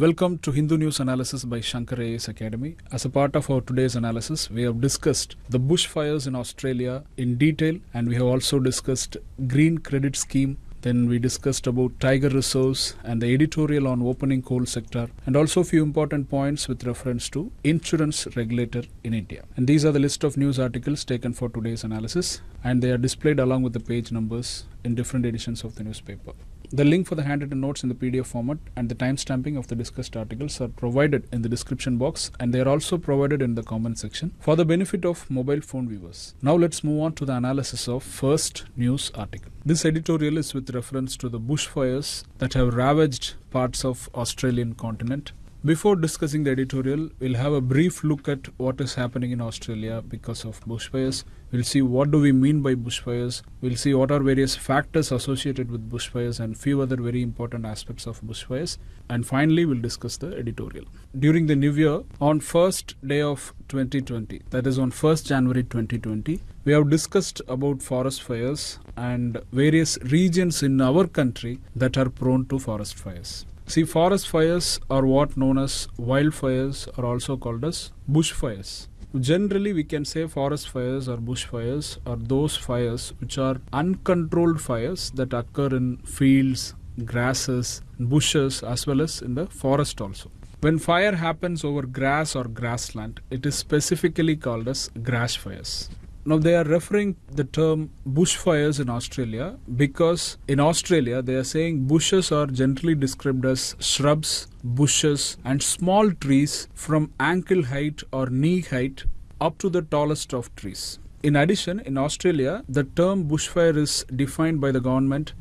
Welcome to Hindu News Analysis by Shankar IAS Academy. As a part of our today's analysis, we have discussed the bushfires in Australia in detail and we have also discussed green credit scheme then we discussed about tiger reserves and the editorial on opening coal sector and also a few important points with reference to insurance regulator in India. And these are the list of news articles taken for today's analysis and they are displayed along with the page numbers in different editions of the newspaper. The link for the handwritten notes in the PDF format and the timestamping of the discussed articles are provided in the description box and they are also provided in the comment section for the benefit of mobile phone viewers. Now let's move on to the analysis of first news article. This editorial is with reference to the bushfires that have ravaged parts of Australian continent before discussing the editorial, we'll have a brief look at what is happening in Australia because of bushfires. We'll see what do we mean by bushfires. We'll see what are various factors associated with bushfires and few other very important aspects of bushfires. And finally, we'll discuss the editorial. During the new year, on first day of 2020, that is on 1st January 2020, we have discussed about forest fires and various regions in our country that are prone to forest fires. See, forest fires are what known as wildfires are also called as bushfires. Generally, we can say forest fires or bushfires are those fires which are uncontrolled fires that occur in fields, grasses, bushes as well as in the forest also. When fire happens over grass or grassland, it is specifically called as grass fires. Now they are referring the term bushfires in Australia because in Australia they are saying bushes are generally described as shrubs, bushes and small trees from ankle height or knee height up to the tallest of trees. In addition, in Australia, the term bushfire is defined by the government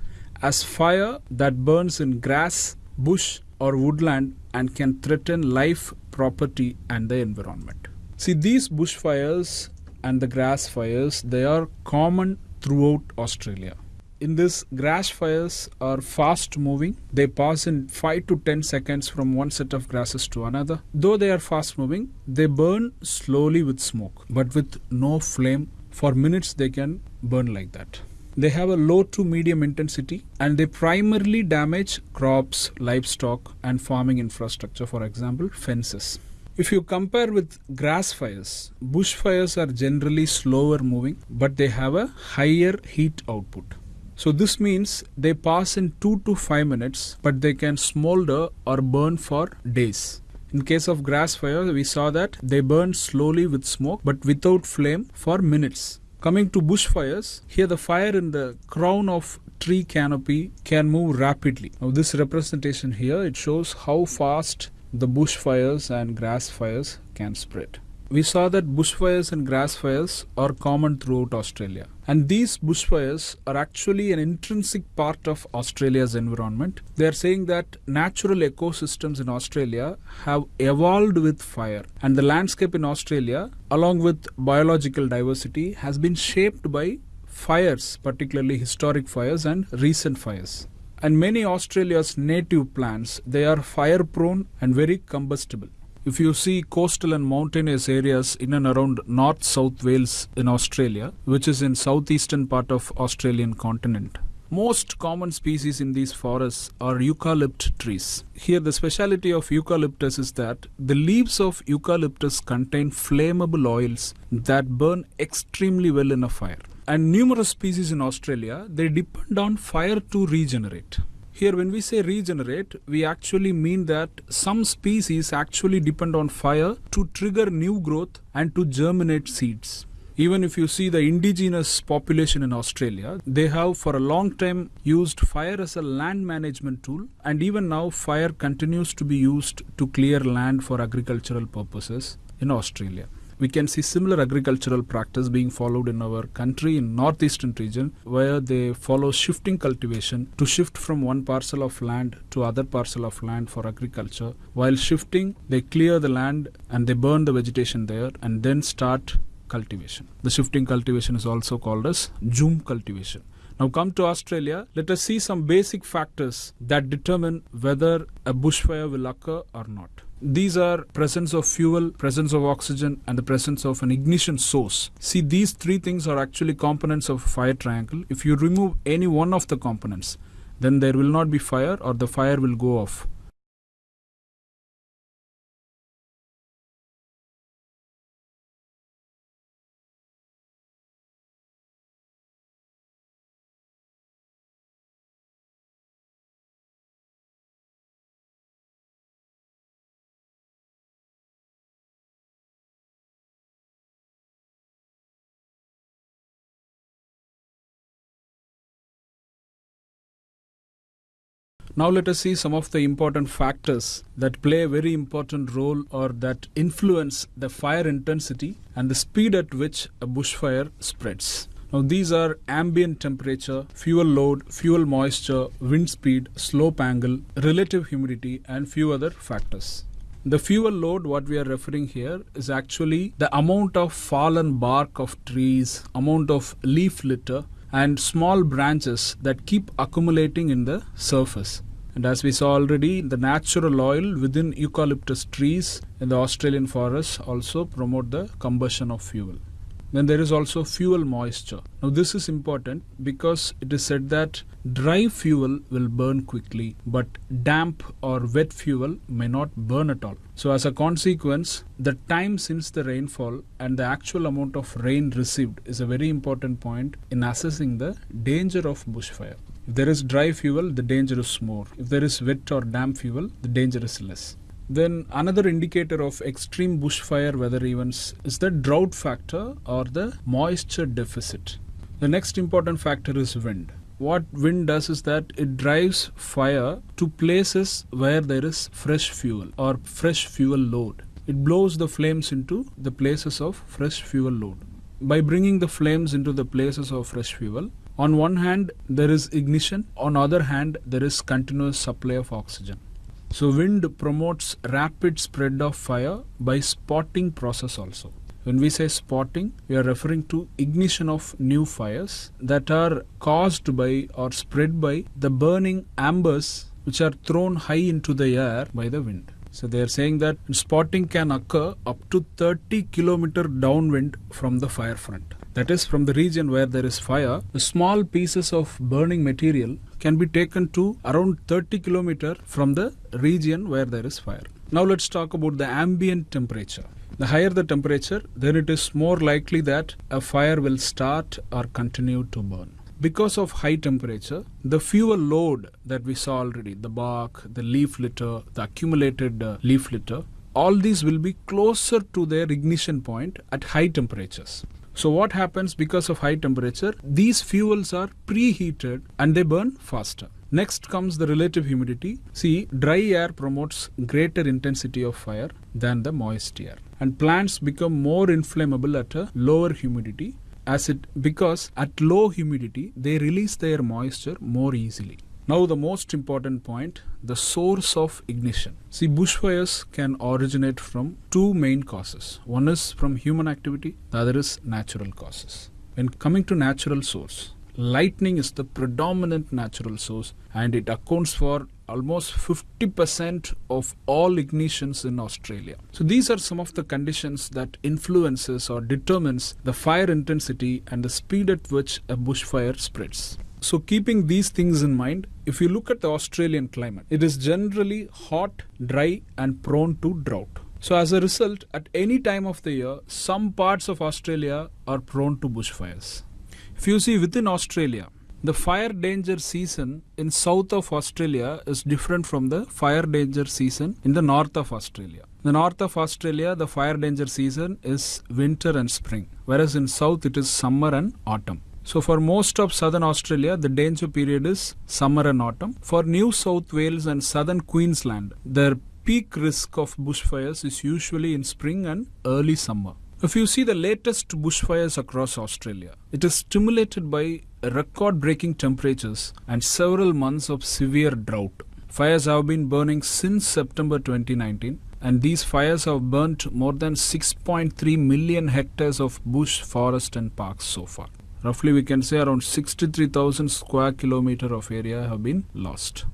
as fire that burns in grass, bush or woodland and can threaten life, property and the environment. See, these bushfires and the grass fires they are common throughout Australia. In this grass fires are fast moving. They pass in 5 to 10 seconds from one set of grasses to another. Though they are fast moving, they burn slowly with smoke but with no flame. For minutes they can burn like that. They have a low to medium intensity and they primarily damage crops, livestock and farming infrastructure for example fences. If you compare with grass fires, bush fires are generally slower moving, but they have a higher heat output. So this means they pass in 2 to 5 minutes, but they can smolder or burn for days. In case of grass fire, we saw that they burn slowly with smoke, but without flame for minutes. Coming to bushfires, here the fire in the crown of tree canopy can move rapidly. Now this representation here, it shows how fast the bushfires and grass fires can spread. We saw that bushfires and grass fires are common throughout Australia. And these bushfires are actually an intrinsic part of Australia's environment. They are saying that natural ecosystems in Australia have evolved with fire. And the landscape in Australia, along with biological diversity, has been shaped by fires, particularly historic fires and recent fires and many Australia's native plants they are fire prone and very combustible. If you see coastal and mountainous areas in and around North South Wales in Australia, which is in southeastern part of Australian continent, most common species in these forests are eucalypt trees. Here the speciality of eucalyptus is that the leaves of eucalyptus contain flammable oils that burn extremely well in a fire and numerous species in Australia, they depend on fire to regenerate. Here, when we say regenerate, we actually mean that some species actually depend on fire to trigger new growth and to germinate seeds. Even if you see the indigenous population in Australia, they have for a long time used fire as a land management tool, and even now, fire continues to be used to clear land for agricultural purposes in Australia we can see similar agricultural practice being followed in our country in northeastern region where they follow shifting cultivation to shift from one parcel of land to other parcel of land for agriculture. While shifting they clear the land and they burn the vegetation there and then start cultivation. The shifting cultivation is also called as jhum cultivation. Now come to Australia, let us see some basic factors that determine whether a bushfire will occur or not. These are presence of fuel, presence of oxygen and the presence of an ignition source. See these three things are actually components of fire triangle. If you remove any one of the components, then there will not be fire or the fire will go off. Now let us see some of the important factors that play a very important role or that influence the fire intensity and the speed at which a bushfire spreads. Now these are ambient temperature, fuel load, fuel moisture, wind speed, slope angle, relative humidity and few other factors. The fuel load what we are referring here is actually the amount of fallen bark of trees, amount of leaf litter and small branches that keep accumulating in the surface. And as we saw already, the natural oil within eucalyptus trees in the Australian forests also promote the combustion of fuel. Then there is also fuel moisture. Now this is important because it is said that dry fuel will burn quickly, but damp or wet fuel may not burn at all. So as a consequence, the time since the rainfall and the actual amount of rain received is a very important point in assessing the danger of bushfire. If there is dry fuel, the danger is more. If there is wet or damp fuel, the danger is less. Then another indicator of extreme bushfire weather events is the drought factor or the moisture deficit. The next important factor is wind. What wind does is that it drives fire to places where there is fresh fuel or fresh fuel load. It blows the flames into the places of fresh fuel load. By bringing the flames into the places of fresh fuel, on one hand there is ignition, on other hand there is continuous supply of oxygen. So wind promotes rapid spread of fire by spotting process also. When we say spotting, we are referring to ignition of new fires that are caused by or spread by the burning embers which are thrown high into the air by the wind. So they are saying that spotting can occur up to 30 kilometer downwind from the fire front. That is from the region where there is fire, the small pieces of burning material can be taken to around 30 kilometer from the region where there is fire. Now let's talk about the ambient temperature. The higher the temperature, then it is more likely that a fire will start or continue to burn. Because of high temperature, the fuel load that we saw already, the bark, the leaf litter, the accumulated uh, leaf litter, all these will be closer to their ignition point at high temperatures. So what happens because of high temperature? These fuels are preheated and they burn faster. Next comes the relative humidity. See, dry air promotes greater intensity of fire than the moist air. And plants become more inflammable at a lower humidity as it because at low humidity they release their moisture more easily. Now the most important point, the source of ignition. See, bushfires can originate from two main causes. One is from human activity, the other is natural causes. When coming to natural source, lightning is the predominant natural source and it accounts for almost 50% of all ignitions in Australia. So these are some of the conditions that influences or determines the fire intensity and the speed at which a bushfire spreads. So, keeping these things in mind, if you look at the Australian climate, it is generally hot, dry, and prone to drought. So, as a result, at any time of the year, some parts of Australia are prone to bushfires. If you see within Australia, the fire danger season in south of Australia is different from the fire danger season in the north of Australia. In the north of Australia, the fire danger season is winter and spring, whereas in south it is summer and autumn. So for most of southern Australia, the danger period is summer and autumn. For New South Wales and southern Queensland, their peak risk of bushfires is usually in spring and early summer. If you see the latest bushfires across Australia, it is stimulated by record breaking temperatures and several months of severe drought. Fires have been burning since September 2019 and these fires have burnt more than 6.3 million hectares of bush, forest and parks so far roughly we can say around 63,000 square kilometer of area have been lost.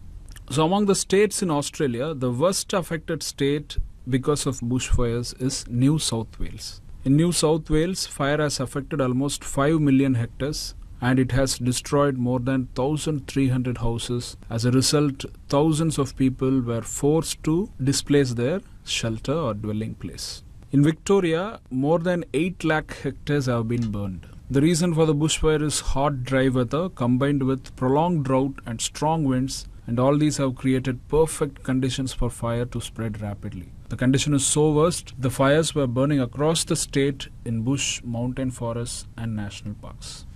So among the states in Australia, the worst affected state because of bushfires is New South Wales. In New South Wales, fire has affected almost 5 million hectares and it has destroyed more than 1300 houses. As a result, thousands of people were forced to displace their shelter or dwelling place. In Victoria, more than 8 lakh hectares have been burned. The reason for the bushfire is hot, dry weather combined with prolonged drought and strong winds, and all these have created perfect conditions for fire to spread rapidly. The condition is so worst, the fires were burning across the state in bush, mountain forests, and national parks.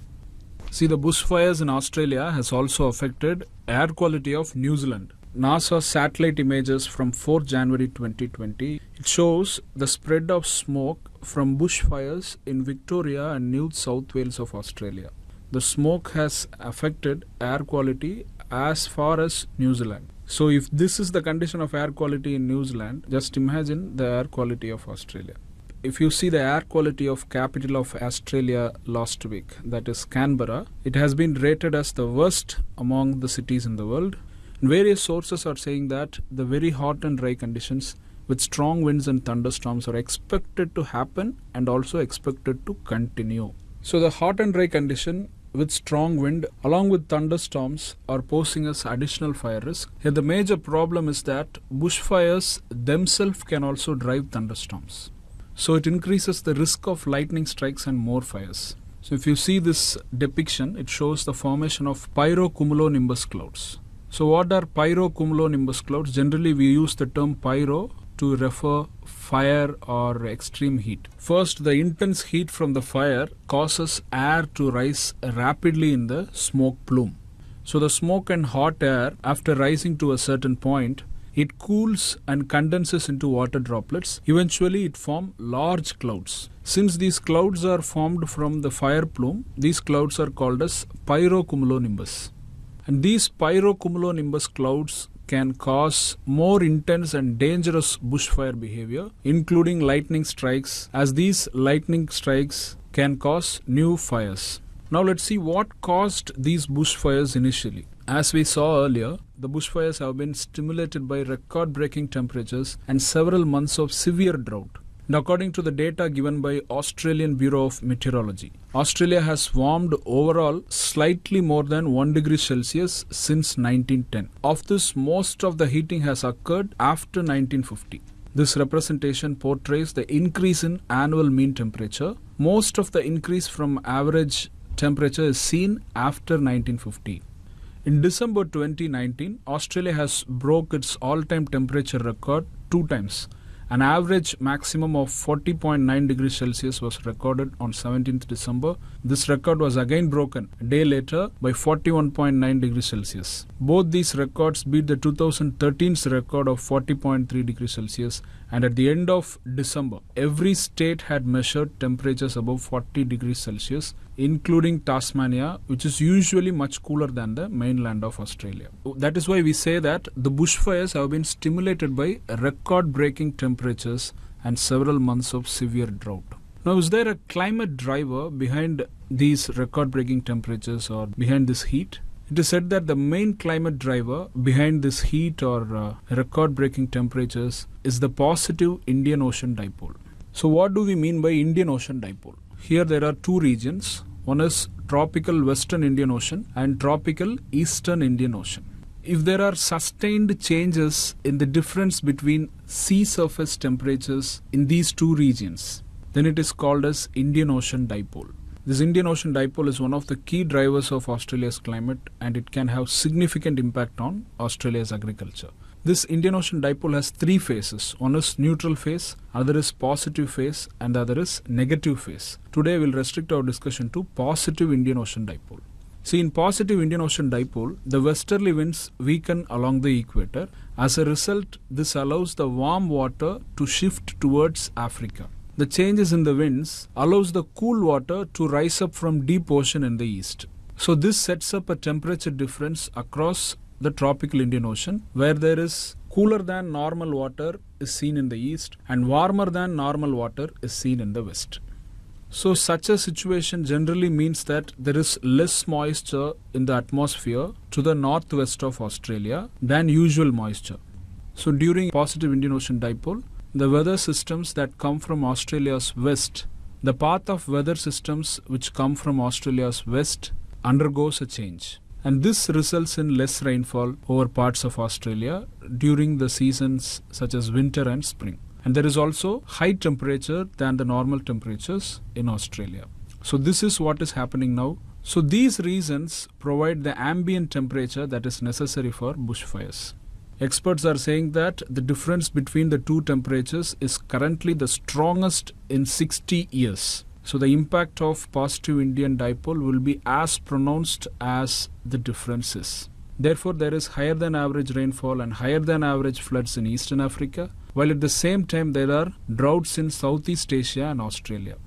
See, the bushfires in Australia has also affected air quality of New Zealand. NASA satellite images from 4 January 2020, it shows the spread of smoke from bushfires in Victoria and New South Wales of Australia. The smoke has affected air quality as far as New Zealand. So, if this is the condition of air quality in New Zealand, just imagine the air quality of Australia. If you see the air quality of capital of Australia last week, that is Canberra, it has been rated as the worst among the cities in the world. Various sources are saying that the very hot and dry conditions with strong winds and thunderstorms are expected to happen and also expected to continue. So the hot and dry condition with strong wind along with thunderstorms are posing us additional fire risk. Here the major problem is that bushfires themselves can also drive thunderstorms. So it increases the risk of lightning strikes and more fires. So if you see this depiction, it shows the formation of pyrocumulonimbus clouds. So what are pyrocumulonimbus clouds? Generally we use the term pyro to refer fire or extreme heat. First, the intense heat from the fire causes air to rise rapidly in the smoke plume. So, the smoke and hot air, after rising to a certain point, it cools and condenses into water droplets. Eventually, it forms large clouds. Since these clouds are formed from the fire plume, these clouds are called as pyrocumulonimbus. And these pyrocumulonimbus clouds can cause more intense and dangerous bushfire behavior, including lightning strikes, as these lightning strikes can cause new fires. Now let's see what caused these bushfires initially. As we saw earlier, the bushfires have been stimulated by record breaking temperatures and several months of severe drought according to the data given by Australian Bureau of Meteorology, Australia has warmed overall slightly more than 1 degree Celsius since 1910. Of this, most of the heating has occurred after 1950. This representation portrays the increase in annual mean temperature. Most of the increase from average temperature is seen after 1950. In December 2019, Australia has broke its all-time temperature record two times an average maximum of 40.9 degrees Celsius was recorded on 17th December. This record was again broken a day later by 41.9 degrees Celsius. Both these records beat the 2013's record of 40.3 degrees Celsius and at the end of December, every state had measured temperatures above 40 degrees Celsius, including Tasmania, which is usually much cooler than the mainland of Australia. That is why we say that the bushfires have been stimulated by record breaking temperatures and several months of severe drought. Now, is there a climate driver behind these record breaking temperatures or behind this heat? It is said that the main climate driver behind this heat or uh, record breaking temperatures is the positive Indian Ocean dipole. So, what do we mean by Indian Ocean dipole? Here there are two regions. One is tropical Western Indian Ocean and tropical Eastern Indian Ocean. If there are sustained changes in the difference between sea surface temperatures in these two regions, then it is called as Indian Ocean dipole. This Indian Ocean dipole is one of the key drivers of Australia's climate and it can have significant impact on Australia's agriculture. This Indian Ocean dipole has three phases. One is neutral phase, other is positive phase and the other is negative phase. Today we'll restrict our discussion to positive Indian Ocean dipole. See, in positive Indian Ocean dipole, the westerly winds weaken along the equator. As a result, this allows the warm water to shift towards Africa. The changes in the winds allows the cool water to rise up from deep ocean in the east. So this sets up a temperature difference across the tropical Indian Ocean where there is cooler than normal water is seen in the east and warmer than normal water is seen in the west. So such a situation generally means that there is less moisture in the atmosphere to the northwest of Australia than usual moisture. So during positive Indian Ocean dipole, the weather systems that come from Australia's west, the path of weather systems which come from Australia's west undergoes a change. And this results in less rainfall over parts of Australia during the seasons such as winter and spring. And there is also high temperature than the normal temperatures in Australia. So this is what is happening now. So these reasons provide the ambient temperature that is necessary for bushfires. Experts are saying that the difference between the two temperatures is currently the strongest in 60 years. So the impact of positive Indian dipole will be as pronounced as the differences. Therefore, there is higher than average rainfall and higher than average floods in Eastern Africa, while at the same time there are droughts in Southeast Asia and Australia.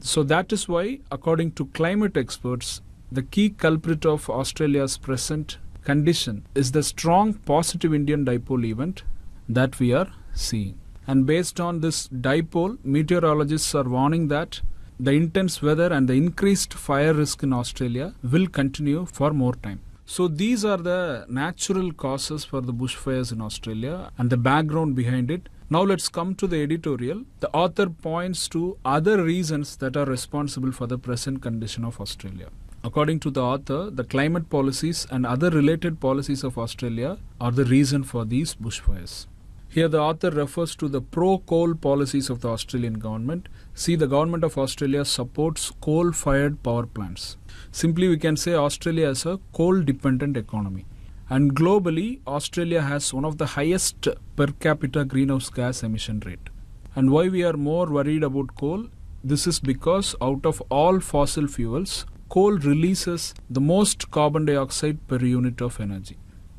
So, that is why, according to climate experts, the key culprit of Australia's present condition is the strong positive Indian dipole event that we are seeing. And based on this dipole, meteorologists are warning that the intense weather and the increased fire risk in Australia will continue for more time. So these are the natural causes for the bushfires in Australia and the background behind it. Now let's come to the editorial. The author points to other reasons that are responsible for the present condition of Australia. According to the author, the climate policies and other related policies of Australia are the reason for these bushfires. Here, the author refers to the pro coal policies of the Australian government. See, the government of Australia supports coal fired power plants. Simply, we can say Australia is a coal dependent economy. And globally, Australia has one of the highest per capita greenhouse gas emission rate. And why we are more worried about coal? This is because out of all fossil fuels, coal releases the most carbon dioxide per unit of energy.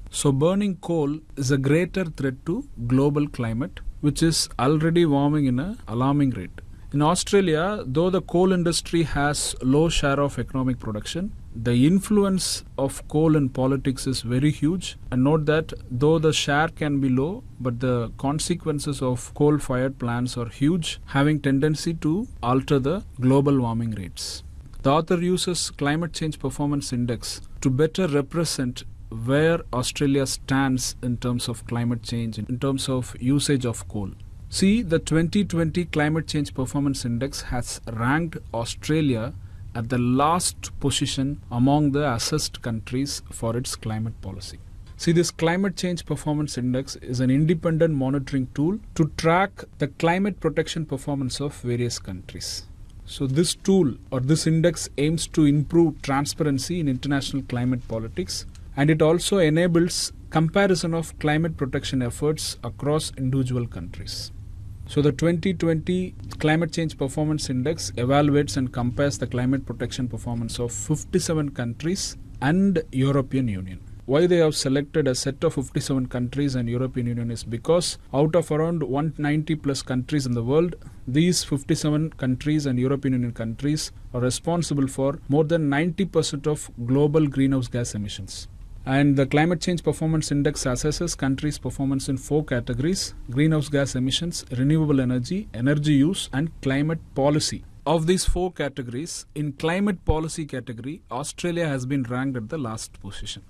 So, burning coal is a greater threat to global climate, which is already warming in an alarming rate. In Australia, though the coal industry has low share of economic production, the influence of coal in politics is very huge. And note that though the share can be low, but the consequences of coal-fired plants are huge, having tendency to alter the global warming rates. The author uses climate change performance index to better represent where Australia stands in terms of climate change, in terms of usage of coal. See, the 2020 Climate Change Performance Index has ranked Australia at the last position among the assessed countries for its climate policy. See, this Climate Change Performance Index is an independent monitoring tool to track the climate protection performance of various countries. So, this tool or this index aims to improve transparency in international climate politics and it also enables comparison of climate protection efforts across individual countries. So the 2020 Climate Change Performance Index evaluates and compares the climate protection performance of 57 countries and European Union. Why they have selected a set of 57 countries and European Union is because out of around 190 plus countries in the world, these 57 countries and European Union countries are responsible for more than 90% of global greenhouse gas emissions. And the Climate Change Performance Index assesses countries' performance in four categories greenhouse gas emissions, renewable energy, energy use, and climate policy. Of these four categories, in climate policy category, Australia has been ranked at the last position.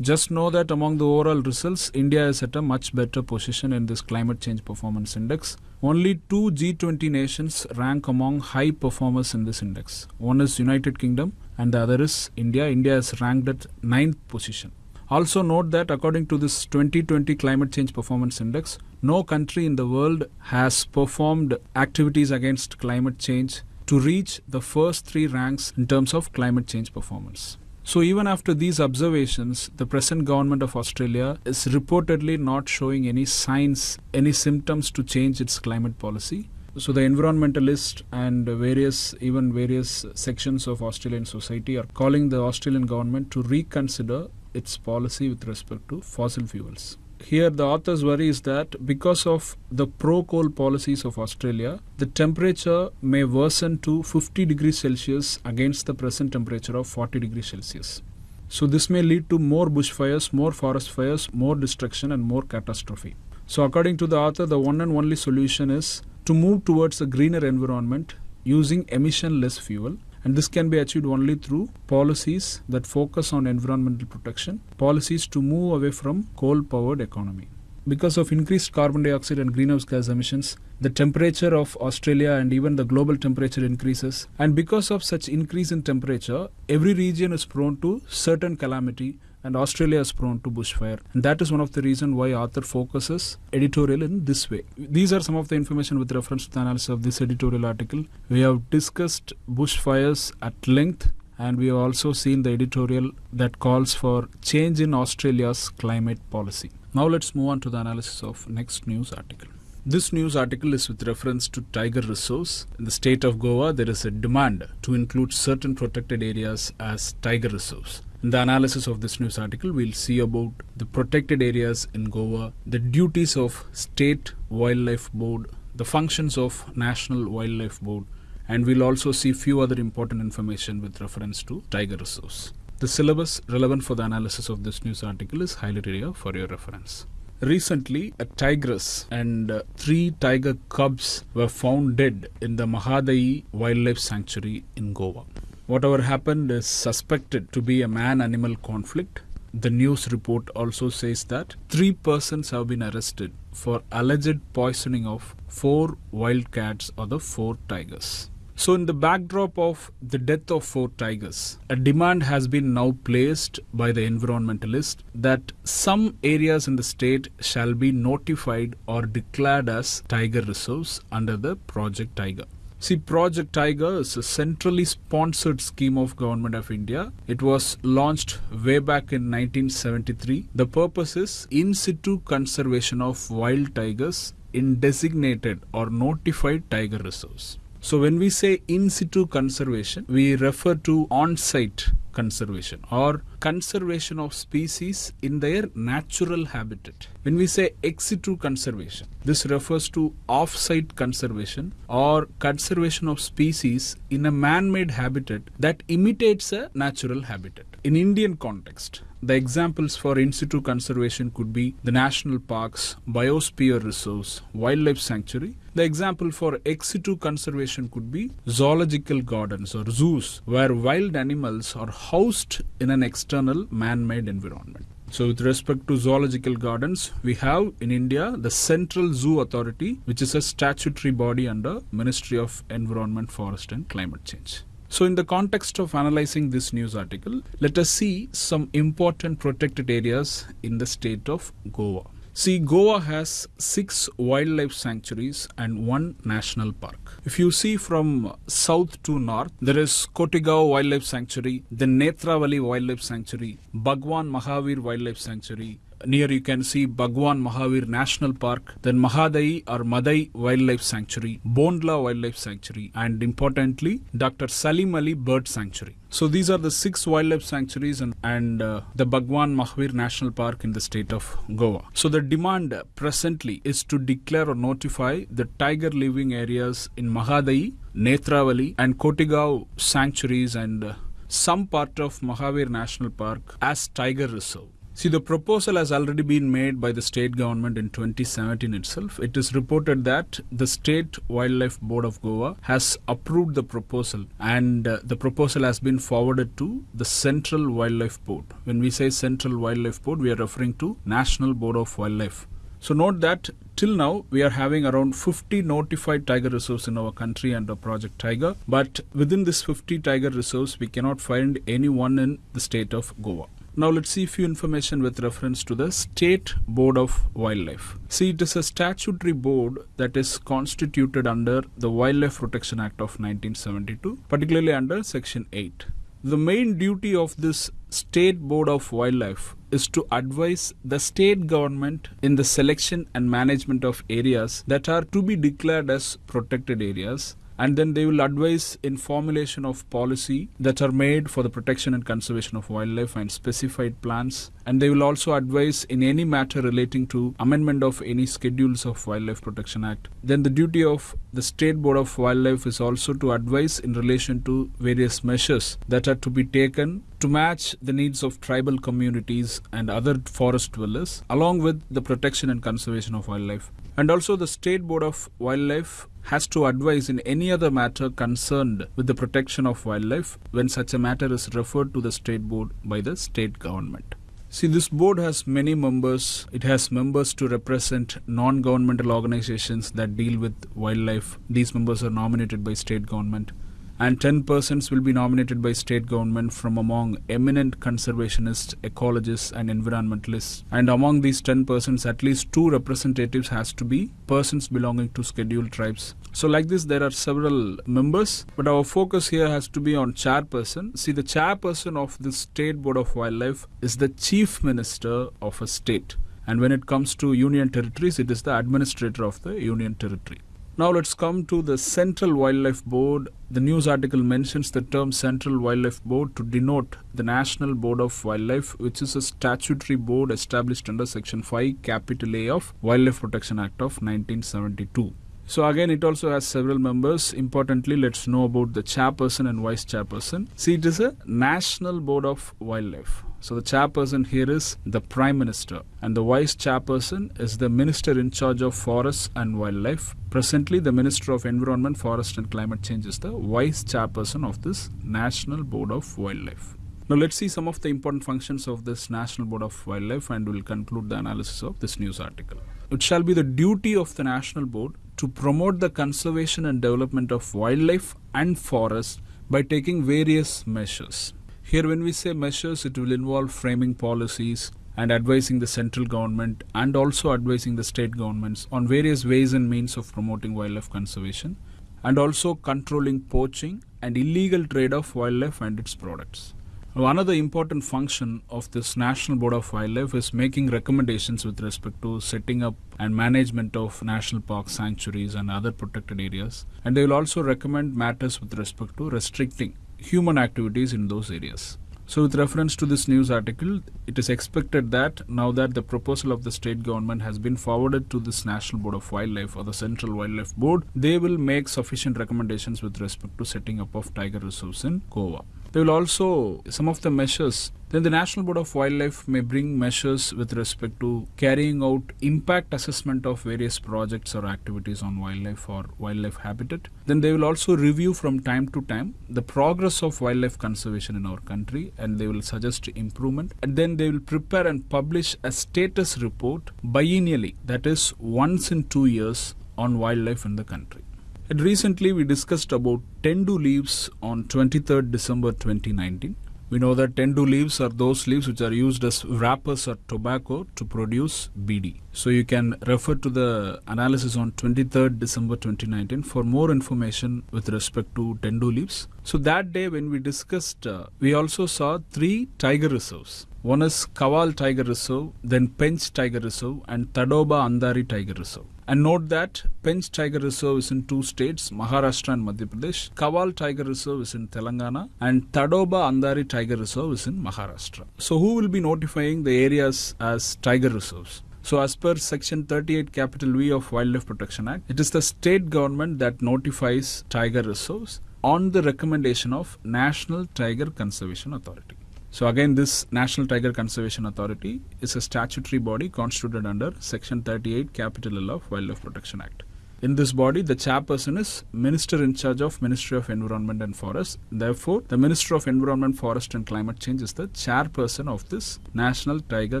Just know that among the overall results, India is at a much better position in this climate change performance index. Only two G20 nations rank among high performers in this index. One is United Kingdom and the other is India. India is ranked at ninth position. Also note that according to this 2020 Climate Change Performance Index, no country in the world has performed activities against climate change to reach the first three ranks in terms of climate change performance. So even after these observations, the present government of Australia is reportedly not showing any signs, any symptoms to change its climate policy. So the environmentalists and various, even various sections of Australian society are calling the Australian government to reconsider its policy with respect to fossil fuels. Here, the author's worry is that because of the pro coal policies of Australia, the temperature may worsen to 50 degrees Celsius against the present temperature of 40 degrees Celsius. So, this may lead to more bushfires, more forest fires, more destruction, and more catastrophe. So, according to the author, the one and only solution is to move towards a greener environment using emission less fuel and this can be achieved only through policies that focus on environmental protection, policies to move away from coal powered economy. Because of increased carbon dioxide and greenhouse gas emissions, the temperature of Australia and even the global temperature increases. And because of such increase in temperature, every region is prone to certain calamity and Australia is prone to bushfire. And that is one of the reasons why author focuses editorial in this way. These are some of the information with reference to the analysis of this editorial article. We have discussed bushfires at length and we have also seen the editorial that calls for change in Australia's climate policy. Now let's move on to the analysis of next news article. This news article is with reference to tiger reserves. In the state of Goa, there is a demand to include certain protected areas as tiger reserves. In the analysis of this news article, we'll see about the protected areas in Goa, the duties of State Wildlife Board, the functions of National Wildlife Board, and we'll also see few other important information with reference to tiger reserves. The syllabus relevant for the analysis of this news article is highlighted here for your reference. Recently, a tigress and uh, three tiger cubs were found dead in the Mahadai Wildlife Sanctuary in Goa. Whatever happened is suspected to be a man animal conflict. The news report also says that three persons have been arrested for alleged poisoning of four wild cats or the four tigers. So, in the backdrop of the death of four tigers, a demand has been now placed by the environmentalists that some areas in the state shall be notified or declared as tiger reserves under the Project Tiger. See, Project Tiger is a centrally sponsored scheme of Government of India. It was launched way back in 1973. The purpose is in situ conservation of wild tigers in designated or notified tiger reserves. So when we say in situ conservation, we refer to on-site conservation or conservation of species in their natural habitat. When we say ex situ conservation, this refers to off-site conservation or conservation of species in a man-made habitat that imitates a natural habitat. In Indian context, the examples for in situ conservation could be the national parks, biosphere reserves, wildlife sanctuary. The example for ex situ conservation could be zoological gardens or zoos where wild animals are housed in an external man-made environment. So with respect to zoological gardens, we have in India the Central Zoo Authority, which is a statutory body under Ministry of Environment, Forest and Climate Change. So, in the context of analyzing this news article, let us see some important protected areas in the state of Goa. See, Goa has six wildlife sanctuaries and one national park. If you see from south to north, there is Cotigao Wildlife Sanctuary, the Netravali Wildlife Sanctuary, Bhagwan Mahavir Wildlife Sanctuary, near you can see Bhagwan Mahavir National Park, then Mahadai or Madai Wildlife Sanctuary, Bondla Wildlife Sanctuary, and importantly, Dr. Salim Ali Bird Sanctuary. So these are the six wildlife sanctuaries and, and uh, the Bhagwan Mahavir National Park in the state of Goa. So the demand presently is to declare or notify the tiger living areas in Mahadai, Netravali and Cotigao sanctuaries and uh, some part of Mahavir National Park as tiger reserve. See, the proposal has already been made by the state government in 2017 itself. It is reported that the State Wildlife Board of Goa has approved the proposal and uh, the proposal has been forwarded to the Central Wildlife Board. When we say Central Wildlife Board, we are referring to National Board of Wildlife. So note that till now we are having around 50 notified tiger reserves in our country under Project Tiger. But within this 50 tiger reserves, we cannot find any one in the state of Goa. Now let's see a few information with reference to the State Board of Wildlife. See, it is a statutory board that is constituted under the Wildlife Protection Act of 1972, particularly under Section 8. The main duty of this State Board of Wildlife is to advise the state government in the selection and management of areas that are to be declared as protected areas and then they will advise in formulation of policy that are made for the protection and conservation of wildlife and specified plans. And they will also advise in any matter relating to amendment of any schedules of wildlife protection act. Then the duty of the state board of wildlife is also to advise in relation to various measures that are to be taken to match the needs of tribal communities and other forest dwellers along with the protection and conservation of wildlife. And also the state board of wildlife has to advise in any other matter concerned with the protection of wildlife when such a matter is referred to the state board by the state government. See, this board has many members. It has members to represent non governmental organizations that deal with wildlife. These members are nominated by state government and 10 persons will be nominated by state government from among eminent conservationists, ecologists and environmentalists. And among these 10 persons, at least two representatives has to be persons belonging to scheduled tribes. So like this, there are several members, but our focus here has to be on chairperson. See, the chairperson of the State Board of Wildlife is the chief minister of a state. And when it comes to union territories, it is the administrator of the union territory. Now let's come to the Central Wildlife Board. The news article mentions the term Central Wildlife Board to denote the National Board of Wildlife, which is a statutory board established under Section 5, Capital A of Wildlife Protection Act of 1972. So again, it also has several members. Importantly, let's know about the chairperson and vice chairperson. See, it is a National Board of Wildlife. So the chairperson here is the Prime Minister, and the vice chairperson is the Minister in charge of Forests and Wildlife. Presently, the Minister of Environment, Forest and Climate Change is the vice chairperson of this National Board of Wildlife. Now let's see some of the important functions of this National Board of Wildlife and we'll conclude the analysis of this news article. It shall be the duty of the National Board to promote the conservation and development of wildlife and forests by taking various measures. Here, when we say measures, it will involve framing policies and advising the central government and also advising the state governments on various ways and means of promoting wildlife conservation and also controlling poaching and illegal trade of wildlife and its products. One other important function of this National Board of Wildlife is making recommendations with respect to setting up and management of national parks, sanctuaries, and other protected areas. And they will also recommend matters with respect to restricting human activities in those areas. So, with reference to this news article, it is expected that now that the proposal of the state government has been forwarded to this National Board of Wildlife or the Central Wildlife Board, they will make sufficient recommendations with respect to setting up of tiger reserves in Goa. They will also, some of the measures, then the National Board of Wildlife may bring measures with respect to carrying out impact assessment of various projects or activities on wildlife or wildlife habitat. Then they will also review from time to time the progress of wildlife conservation in our country and they will suggest improvement. And then they will prepare and publish a status report biennially, that is once in two years on wildlife in the country. And recently we discussed about tendu leaves on 23rd December 2019. We know that tendu leaves are those leaves which are used as wrappers or tobacco to produce beedi. So you can refer to the analysis on 23rd December 2019 for more information with respect to tendu leaves. So that day when we discussed, uh, we also saw three tiger reserves. One is Kaval Tiger Reserve, then Pench Tiger Reserve, and Tadoba Andhari Tiger Reserve. And note that Pench Tiger Reserve is in two states, Maharashtra and Madhya Pradesh. Kaval Tiger Reserve is in Telangana, and Tadoba Andhari Tiger Reserve is in Maharashtra. So, who will be notifying the areas as tiger reserves? So, as per Section 38 Capital V of Wildlife Protection Act, it is the state government that notifies tiger reserves on the recommendation of National Tiger Conservation Authority. So again, this National Tiger Conservation Authority is a statutory body constituted under Section 38 Capital L of Wildlife Protection Act. In this body, the chairperson is Minister in charge of Ministry of Environment and Forest. Therefore, the Minister of Environment, Forest and Climate Change is the chairperson of this National Tiger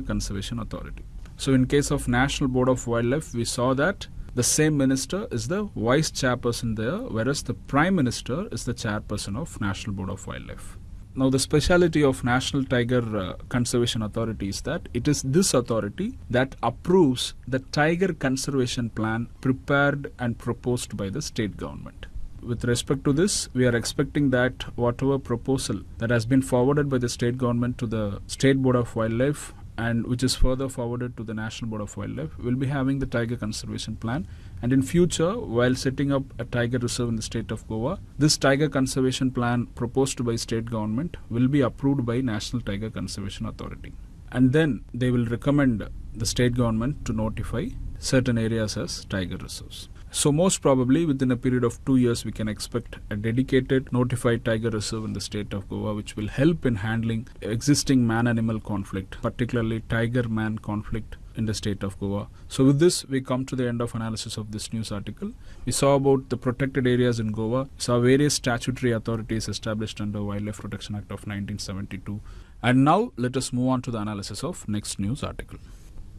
Conservation Authority. So in case of National Board of Wildlife, we saw that the same minister is the vice chairperson there, whereas the prime minister is the chairperson of National Board of Wildlife. Now, the speciality of National Tiger uh, Conservation Authority is that it is this authority that approves the tiger conservation plan prepared and proposed by the state government. With respect to this, we are expecting that whatever proposal that has been forwarded by the state government to the State Board of Wildlife and which is further forwarded to the National Board of Wildlife will be having the tiger conservation plan and in future while setting up a tiger reserve in the state of Goa this tiger conservation plan proposed by state government will be approved by National Tiger Conservation Authority. And then they will recommend the state government to notify certain areas as tiger reserves. So most probably within a period of two years, we can expect a dedicated notified tiger reserve in the state of Goa, which will help in handling existing man-animal conflict, particularly tiger-man conflict in the state of Goa. So with this, we come to the end of analysis of this news article. We saw about the protected areas in Goa, we saw various statutory authorities established under Wildlife Protection Act of 1972. And now let us move on to the analysis of next news article.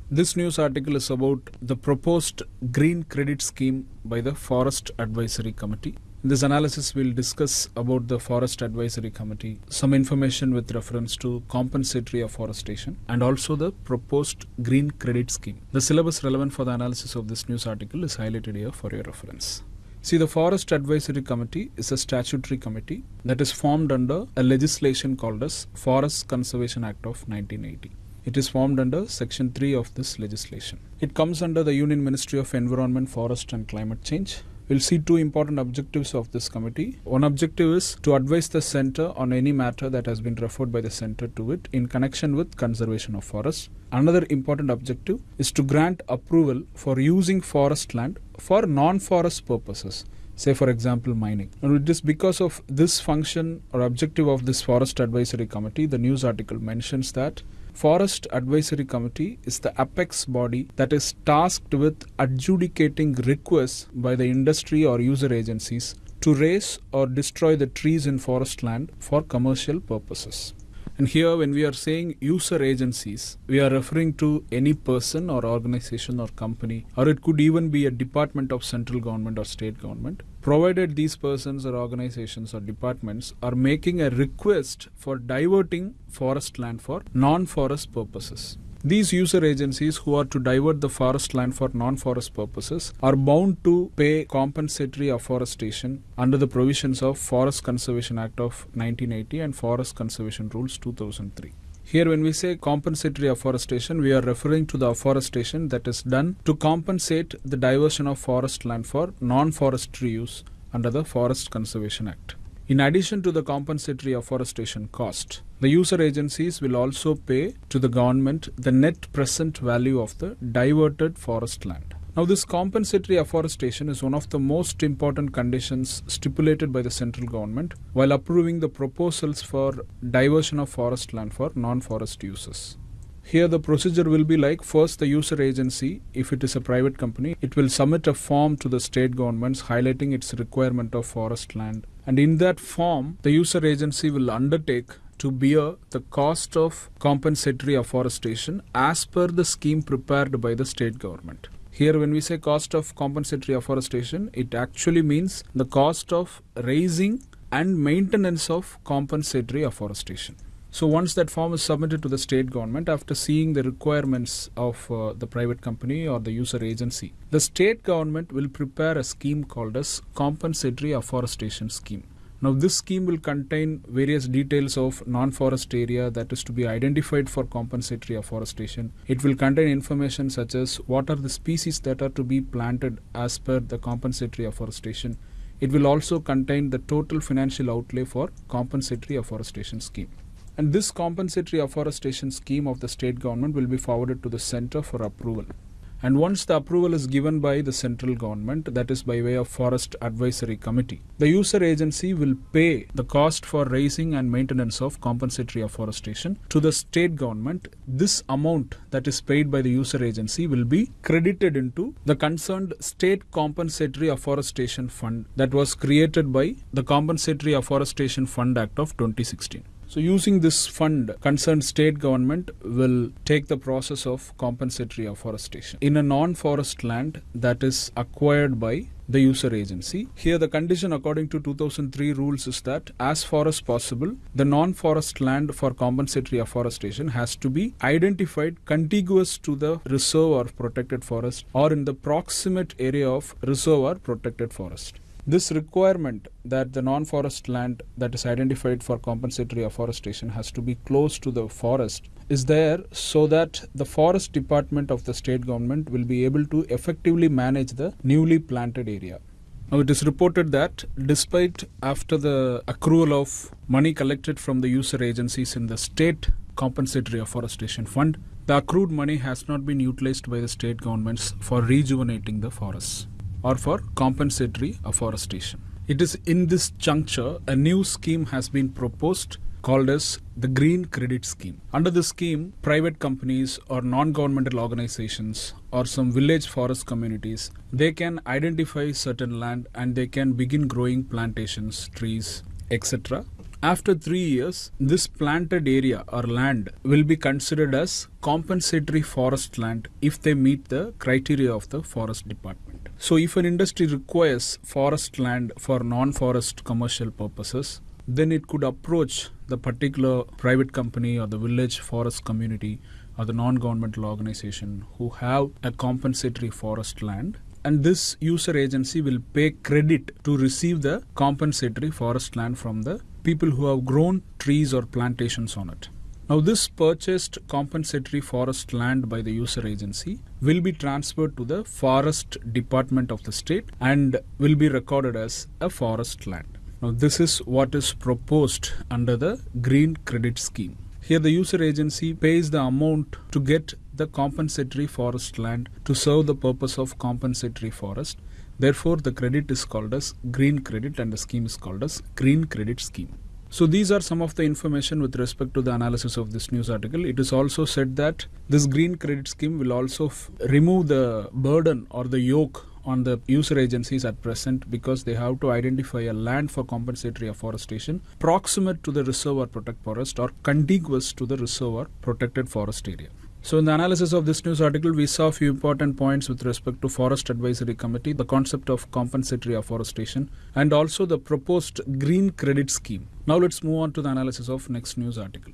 This news article is about the proposed green credit scheme by the Forest Advisory Committee. In this analysis, we'll discuss about the Forest Advisory Committee, some information with reference to compensatory afforestation, and also the proposed green credit scheme. The syllabus relevant for the analysis of this news article is highlighted here for your reference. See, the Forest Advisory Committee is a statutory committee that is formed under a legislation called as Forest Conservation Act of 1980. It is formed under Section 3 of this legislation. It comes under the Union Ministry of Environment, Forest and Climate Change. We'll see two important objectives of this committee. One objective is to advise the center on any matter that has been referred by the center to it in connection with conservation of forests. Another important objective is to grant approval for using forest land for non-forest purposes say for example mining and it is because of this function or objective of this forest advisory committee the news article mentions that Forest Advisory Committee is the apex body that is tasked with adjudicating requests by the industry or user agencies to raze or destroy the trees in forest land for commercial purposes. And here, when we are saying user agencies, we are referring to any person or organization or company, or it could even be a department of central government or state government, provided these persons or organizations or departments are making a request for diverting forest land for non forest purposes. These user agencies who are to divert the forest land for non-forest purposes are bound to pay compensatory afforestation under the provisions of Forest Conservation Act of 1980 and Forest Conservation Rules 2003. Here when we say compensatory afforestation, we are referring to the afforestation that is done to compensate the diversion of forest land for non-forestry use under the Forest Conservation Act. In addition to the compensatory afforestation cost, the user agencies will also pay to the government the net present value of the diverted forest land. Now, this compensatory afforestation is one of the most important conditions stipulated by the central government while approving the proposals for diversion of forest land for non forest uses. Here the procedure will be like first the user agency, if it is a private company, it will submit a form to the state governments highlighting its requirement of forest land. And in that form, the user agency will undertake to bear the cost of compensatory afforestation as per the scheme prepared by the state government. Here, when we say cost of compensatory afforestation, it actually means the cost of raising and maintenance of compensatory afforestation. So once that form is submitted to the state government after seeing the requirements of uh, the private company or the user agency, the state government will prepare a scheme called as compensatory afforestation scheme. Now this scheme will contain various details of non-forest area that is to be identified for compensatory afforestation. It will contain information such as what are the species that are to be planted as per the compensatory afforestation. It will also contain the total financial outlay for compensatory afforestation scheme. And this compensatory afforestation scheme of the state government will be forwarded to the center for approval. And once the approval is given by the central government, that is by way of Forest Advisory Committee, the user agency will pay the cost for raising and maintenance of compensatory afforestation to the state government. This amount that is paid by the user agency will be credited into the concerned state compensatory afforestation fund that was created by the Compensatory Afforestation Fund Act of 2016. So using this fund, concerned state government will take the process of compensatory afforestation in a non-forest land that is acquired by the user agency. Here the condition according to 2003 rules is that as far as possible, the non-forest land for compensatory afforestation has to be identified contiguous to the reserve or protected forest or in the proximate area of reserve or protected forest. This requirement that the non-forest land that is identified for compensatory afforestation has to be close to the forest is there so that the forest department of the state government will be able to effectively manage the newly planted area. Now it is reported that despite after the accrual of money collected from the user agencies in the state compensatory afforestation fund, the accrued money has not been utilized by the state governments for rejuvenating the forests or for compensatory afforestation. It is in this juncture a new scheme has been proposed called as the Green Credit Scheme. Under this scheme, private companies or non-governmental organizations or some village forest communities, they can identify certain land and they can begin growing plantations, trees, etc. After three years, this planted area or land will be considered as compensatory forest land if they meet the criteria of the forest department. So if an industry requires forest land for non-forest commercial purposes, then it could approach the particular private company or the village forest community or the non-governmental organization who have a compensatory forest land and this user agency will pay credit to receive the compensatory forest land from the people who have grown trees or plantations on it. Now, this purchased compensatory forest land by the user agency will be transferred to the forest department of the state and will be recorded as a forest land. Now, this is what is proposed under the Green Credit Scheme. Here, the user agency pays the amount to get the compensatory forest land to serve the purpose of compensatory forest. Therefore, the credit is called as green credit and the scheme is called as green credit scheme. So these are some of the information with respect to the analysis of this news article. It is also said that this green credit scheme will also remove the burden or the yoke on the user agencies at present because they have to identify a land for compensatory afforestation proximate to the reserve or protect forest or contiguous to the reserve or protected forest area. So, in the analysis of this news article, we saw a few important points with respect to Forest Advisory Committee, the concept of compensatory afforestation, and also the proposed green credit scheme. Now, let's move on to the analysis of next news article.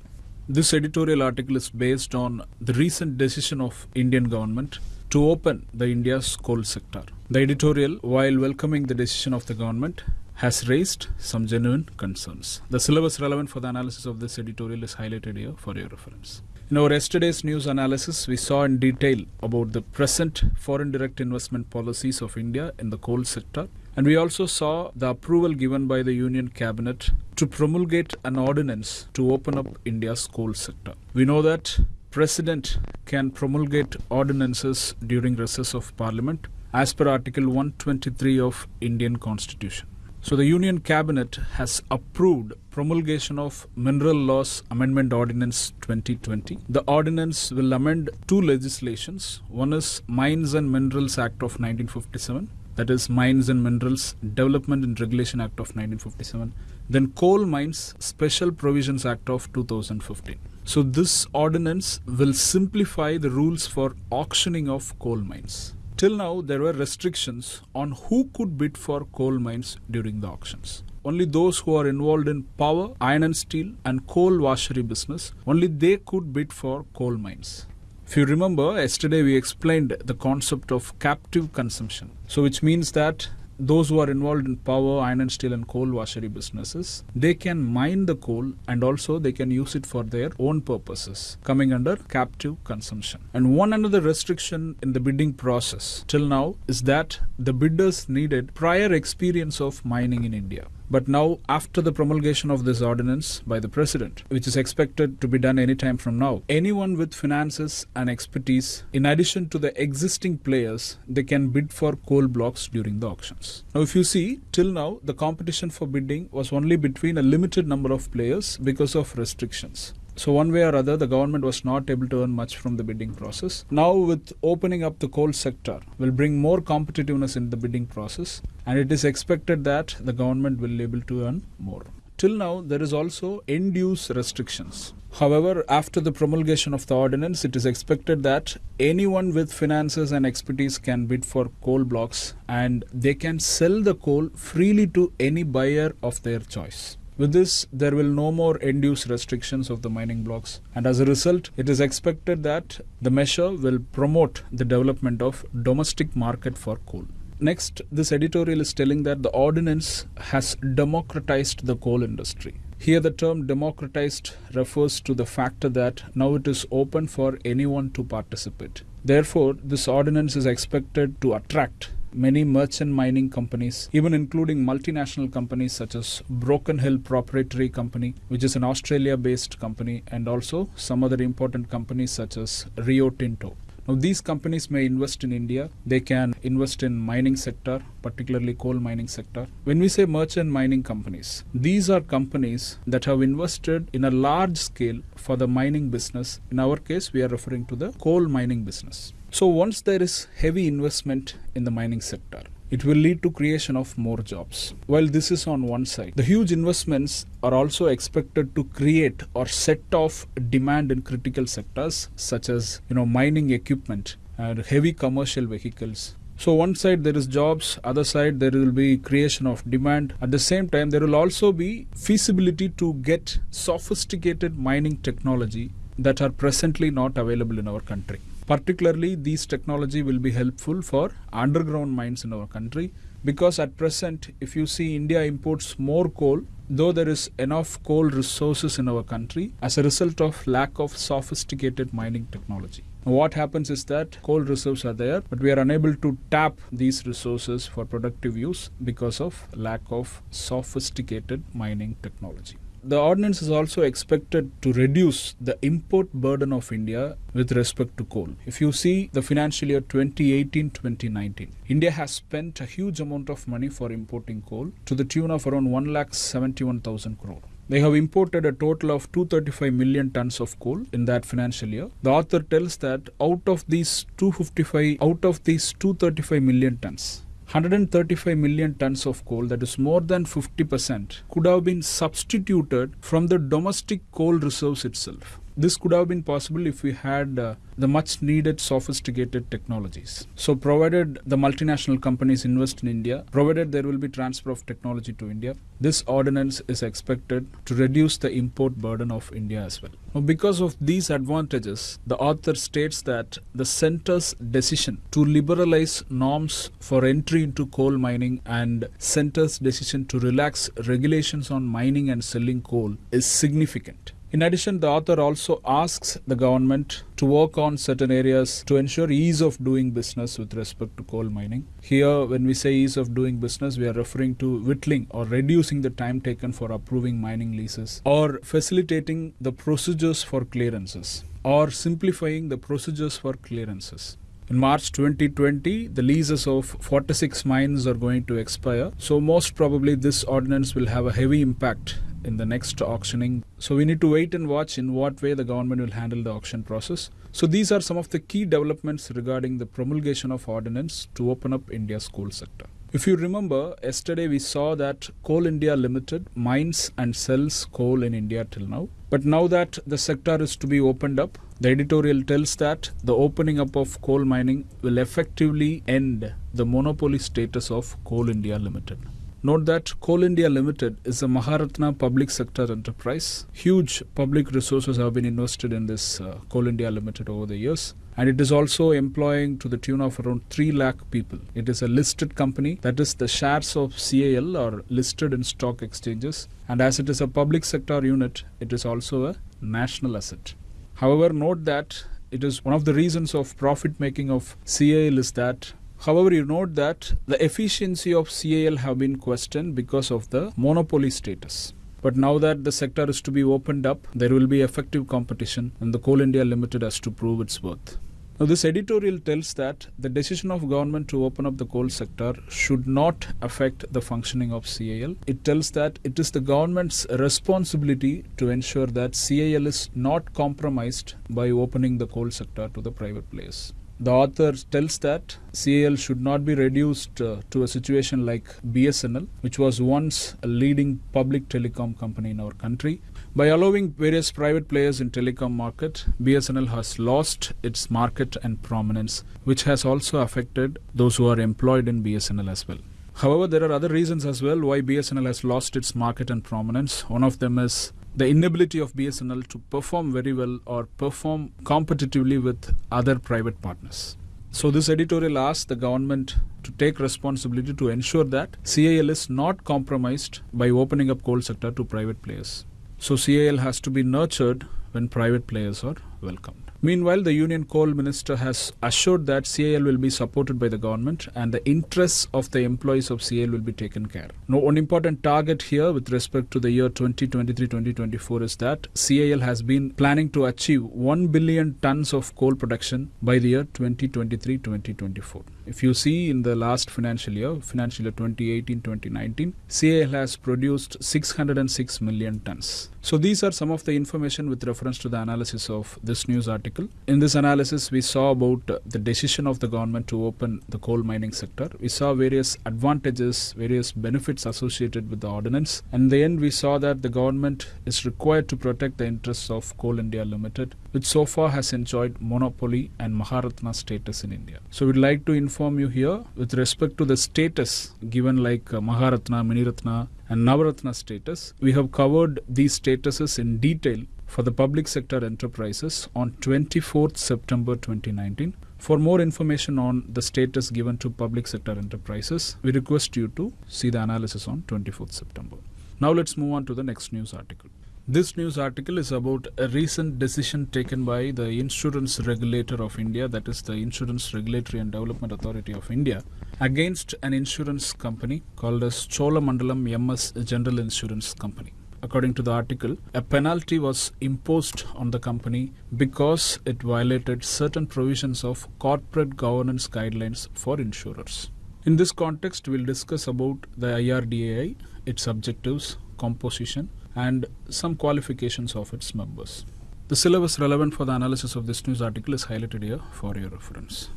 This editorial article is based on the recent decision of Indian government to open the India's coal sector. The editorial, while welcoming the decision of the government, has raised some genuine concerns. The syllabus relevant for the analysis of this editorial is highlighted here for your reference. In our yesterday's news analysis, we saw in detail about the present foreign direct investment policies of India in the coal sector. And we also saw the approval given by the Union Cabinet to promulgate an ordinance to open up India's coal sector. We know that President can promulgate ordinances during recess of Parliament as per Article 123 of Indian Constitution. So the Union Cabinet has approved promulgation of Mineral Laws Amendment Ordinance 2020. The ordinance will amend two legislations. One is Mines and Minerals Act of 1957, that is Mines and Minerals Development and Regulation Act of 1957. Then Coal Mines Special Provisions Act of 2015. So this ordinance will simplify the rules for auctioning of coal mines. Till now, there were restrictions on who could bid for coal mines during the auctions. Only those who are involved in power, iron and steel, and coal washery business, only they could bid for coal mines. If you remember, yesterday we explained the concept of captive consumption. So, which means that those who are involved in power, iron and steel, and coal washery businesses, they can mine the coal and also they can use it for their own purposes, coming under captive consumption. And one another restriction in the bidding process till now is that the bidders needed prior experience of mining in India. But now, after the promulgation of this ordinance by the President, which is expected to be done anytime from now, anyone with finances and expertise, in addition to the existing players, they can bid for coal blocks during the auctions. Now, if you see, till now, the competition for bidding was only between a limited number of players because of restrictions. So, one way or other, the government was not able to earn much from the bidding process. Now, with opening up the coal sector, will bring more competitiveness in the bidding process, and it is expected that the government will be able to earn more. Till now, there is also end use restrictions. However, after the promulgation of the ordinance, it is expected that anyone with finances and expertise can bid for coal blocks and they can sell the coal freely to any buyer of their choice. With this, there will no more end use restrictions of the mining blocks, and as a result, it is expected that the measure will promote the development of domestic market for coal. Next, this editorial is telling that the ordinance has democratized the coal industry. Here, the term democratized refers to the factor that now it is open for anyone to participate. Therefore, this ordinance is expected to attract many merchant mining companies, even including multinational companies such as Broken Hill Proprietary Company, which is an Australia based company, and also some other important companies such as Rio Tinto. Now, these companies may invest in India. They can invest in mining sector, particularly coal mining sector. When we say merchant mining companies, these are companies that have invested in a large scale for the mining business. In our case, we are referring to the coal mining business. So once there is heavy investment in the mining sector, it will lead to creation of more jobs. While this is on one side, the huge investments are also expected to create or set off demand in critical sectors such as you know mining equipment and heavy commercial vehicles. So one side there is jobs, other side there will be creation of demand. At the same time, there will also be feasibility to get sophisticated mining technology that are presently not available in our country. Particularly, these technology will be helpful for underground mines in our country because at present, if you see India imports more coal though there is enough coal resources in our country as a result of lack of sophisticated mining technology. What happens is that coal reserves are there, but we are unable to tap these resources for productive use because of lack of sophisticated mining technology. The ordinance is also expected to reduce the import burden of India with respect to coal. If you see the financial year 2018 2019, India has spent a huge amount of money for importing coal to the tune of around 1,71,000 crore. They have imported a total of 235 million tons of coal in that financial year. The author tells that out of these 255, out of these 235 million tons, 135 million tons of coal, that is more than 50%, could have been substituted from the domestic coal reserves itself. This could have been possible if we had uh, the much needed sophisticated technologies. So, provided the multinational companies invest in India, provided there will be transfer of technology to India, this ordinance is expected to reduce the import burden of India as well. Now, because of these advantages, the author states that the center's decision to liberalize norms for entry into coal mining and center's decision to relax regulations on mining and selling coal is significant. In addition, the author also asks the government to work on certain areas to ensure ease of doing business with respect to coal mining. Here, when we say ease of doing business, we are referring to whittling or reducing the time taken for approving mining leases or facilitating the procedures for clearances or simplifying the procedures for clearances. In March 2020, the leases of 46 mines are going to expire. So, most probably, this ordinance will have a heavy impact in the next auctioning. So we need to wait and watch in what way the government will handle the auction process. So these are some of the key developments regarding the promulgation of ordinance to open up India's coal sector. If you remember, yesterday we saw that Coal India Limited mines and sells coal in India till now. But now that the sector is to be opened up, the editorial tells that the opening up of coal mining will effectively end the monopoly status of Coal India Limited. Note that Coal India Limited is a Maharatna public sector enterprise. Huge public resources have been invested in this uh, Coal India Limited over the years. And it is also employing to the tune of around 3 lakh people. It is a listed company, that is, the shares of CIL are listed in stock exchanges. And as it is a public sector unit, it is also a national asset. However, note that it is one of the reasons of profit making of CIL is that However, you note that the efficiency of CIL have been questioned because of the monopoly status. But now that the sector is to be opened up, there will be effective competition and the Coal India Limited has to prove its worth. Now, this editorial tells that the decision of government to open up the coal sector should not affect the functioning of CIL. It tells that it is the government's responsibility to ensure that CIL is not compromised by opening the coal sector to the private players. The author tells that CIL should not be reduced uh, to a situation like BSNL, which was once a leading public telecom company in our country. By allowing various private players in telecom market, BSNL has lost its market and prominence, which has also affected those who are employed in BSNL as well. However, there are other reasons as well why BSNL has lost its market and prominence. One of them is the inability of BSNL to perform very well or perform competitively with other private partners. So, this editorial asks the government to take responsibility to ensure that CIL is not compromised by opening up coal sector to private players. So, CIL has to be nurtured when private players are welcomed. Meanwhile, the Union Coal Minister has assured that CIL will be supported by the government and the interests of the employees of CIL will be taken care. Now, one important target here with respect to the year 2023-2024 is that CIL has been planning to achieve 1 billion tons of coal production by the year 2023-2024. If you see in the last financial year, financial year 2018-2019, CIL has produced 606 million tons. So these are some of the information with reference to the analysis of this news article. In this analysis, we saw about uh, the decision of the government to open the coal mining sector. We saw various advantages, various benefits associated with the ordinance. And in the end, we saw that the government is required to protect the interests of Coal India Limited, which so far has enjoyed monopoly and Maharatna status in India. So we'd like to inform you here with respect to the status given like uh, Maharatna, Miniratna, and Navaratna status. We have covered these statuses in detail for the public sector enterprises on 24th September 2019. For more information on the status given to public sector enterprises, we request you to see the analysis on 24th September. Now let's move on to the next news article. This news article is about a recent decision taken by the Insurance Regulator of India, that is the Insurance Regulatory and Development Authority of India, against an insurance company called as Cholamandalam MS General Insurance Company. According to the article, a penalty was imposed on the company because it violated certain provisions of corporate governance guidelines for insurers. In this context, we'll discuss about the IRDAI, its objectives, composition, and some qualifications of its members. The syllabus relevant for the analysis of this news article is highlighted here for your reference.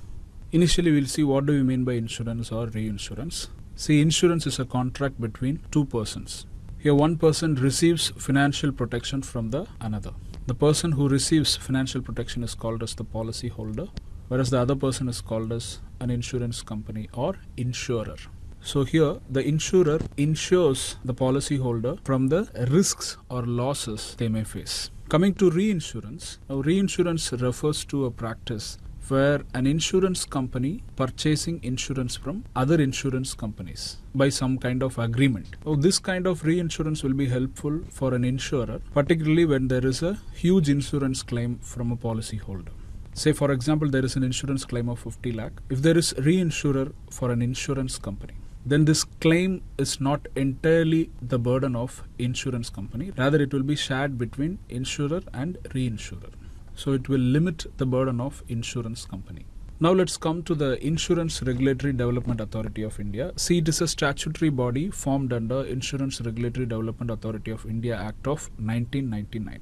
Initially, we'll see what do we mean by insurance or reinsurance. See, insurance is a contract between two persons. Here, one person receives financial protection from the another. The person who receives financial protection is called as the policy holder, whereas the other person is called as an insurance company or insurer. So here the insurer insures the policyholder from the risks or losses they may face. Coming to reinsurance, now reinsurance refers to a practice where an insurance company purchasing insurance from other insurance companies by some kind of agreement. Now, this kind of reinsurance will be helpful for an insurer, particularly when there is a huge insurance claim from a policyholder. Say, for example, there is an insurance claim of 50 lakh. If there is reinsurer for an insurance company, then this claim is not entirely the burden of insurance company. Rather it will be shared between insurer and reinsurer. So it will limit the burden of insurance company. Now let's come to the insurance regulatory development authority of india. See it is a statutory body formed under insurance regulatory development authority of india act of 1999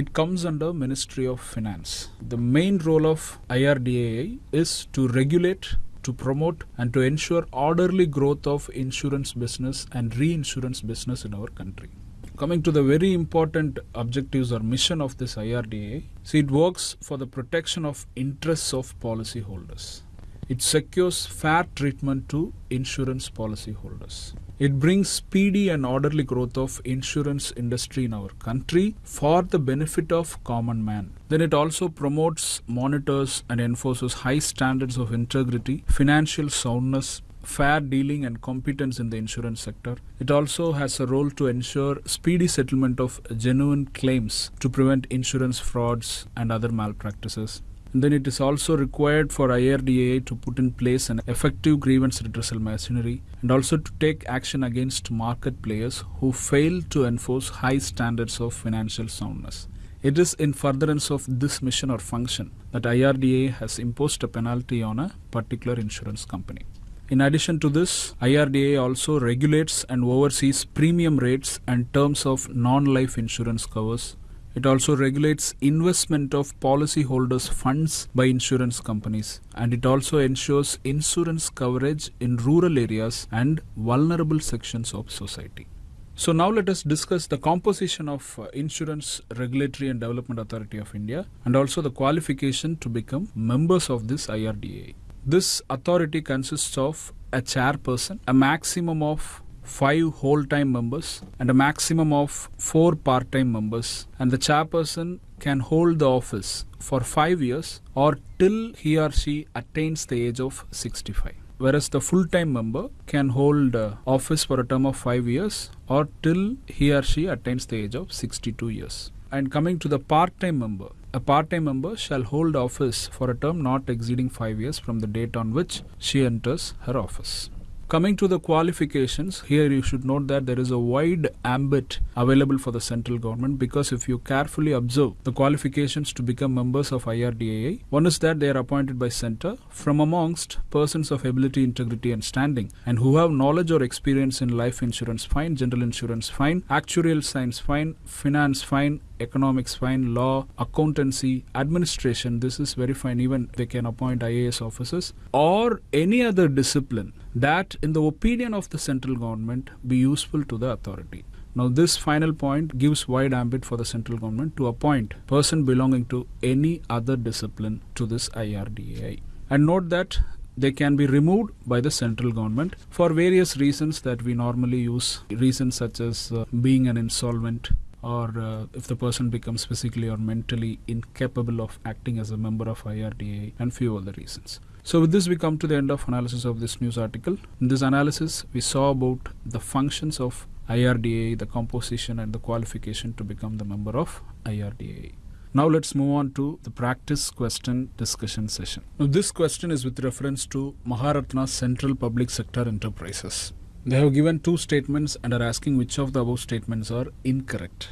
it comes under ministry of finance. The main role of irdaa is to regulate to promote and to ensure orderly growth of insurance business and reinsurance business in our country. Coming to the very important objectives or mission of this IRDA, see it works for the protection of interests of policyholders. It secures fair treatment to insurance policyholders. It brings speedy and orderly growth of insurance industry in our country for the benefit of common man. Then it also promotes, monitors and enforces high standards of integrity, financial soundness, fair dealing and competence in the insurance sector. It also has a role to ensure speedy settlement of genuine claims to prevent insurance frauds and other malpractices. And then it is also required for IRDAI to put in place an effective grievance redressal machinery and also to take action against market players who fail to enforce high standards of financial soundness. It is in furtherance of this mission or function that IRDA has imposed a penalty on a particular insurance company. In addition to this, IRDA also regulates and oversees premium rates and terms of non life insurance covers it also regulates investment of policyholders' funds by insurance companies and it also ensures insurance coverage in rural areas and vulnerable sections of society. So now let us discuss the composition of uh, Insurance Regulatory and Development Authority of India and also the qualification to become members of this IRDA. This authority consists of a chairperson, a maximum of five whole-time members and a maximum of four part-time members. And the chairperson can hold the office for five years or till he or she attains the age of 65 whereas the full-time member can hold uh, office for a term of five years or till he or she attains the age of 62 years. And coming to the part-time member a part-time member shall hold office for a term not exceeding 5 years from the date on which she enters her office Coming to the qualifications, here you should note that there is a wide ambit available for the central government because if you carefully observe the qualifications to become members of IRDAI, one is that they are appointed by center from amongst persons of ability, integrity and standing and who have knowledge or experience in life insurance fine, general insurance fine, actuarial science fine, finance fine, economics fine, law, accountancy, administration. This is very fine. Even they can appoint IAS officers or any other discipline that, in the opinion of the central government, be useful to the authority. Now, this final point gives wide ambit for the central government to appoint person belonging to any other discipline to this IRDAI. And note that they can be removed by the central government for various reasons that we normally use reasons such as uh, being an insolvent or uh, if the person becomes physically or mentally incapable of acting as a member of IRDA and few other reasons. So with this we come to the end of analysis of this news article. In this analysis we saw about the functions of IRDA, the composition and the qualification to become the member of IRDA. Now let's move on to the practice question discussion session. Now this question is with reference to Maharatna Central Public Sector Enterprises. They have given two statements and are asking which of the above statements are incorrect.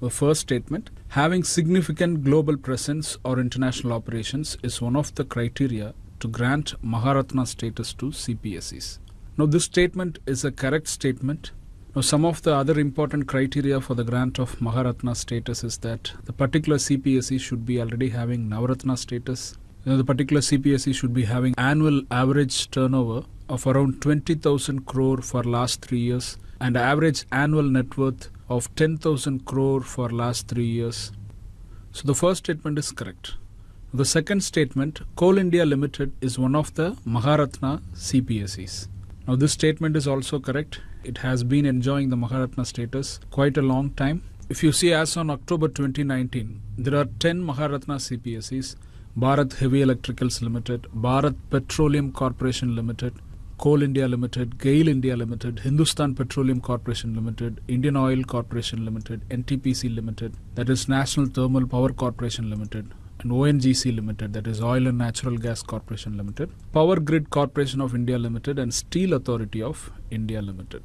The first statement having significant global presence or international operations is one of the criteria to grant Maharatna status to CPSEs. Now, this statement is a correct statement. Now, some of the other important criteria for the grant of Maharatna status is that the particular CPSE should be already having Navaratna status. You know, the particular CPSE should be having annual average turnover of around 20,000 crore for last three years and average annual net worth of 10,000 crore for last 3 years. So the first statement is correct. The second statement, Coal India Limited is one of the Maharatna CPSEs. Now this statement is also correct. It has been enjoying the Maharatna status quite a long time. If you see as on October 2019, there are 10 Maharatna CPSEs, Bharat Heavy Electricals Limited, Bharat Petroleum Corporation Limited, Coal India Limited, GAIL India Limited, Hindustan Petroleum Corporation Limited, Indian Oil Corporation Limited, NTPC Limited, that is National Thermal Power Corporation Limited, and ONGC Limited, that is Oil and Natural Gas Corporation Limited, Power Grid Corporation of India Limited, and Steel Authority of India Limited.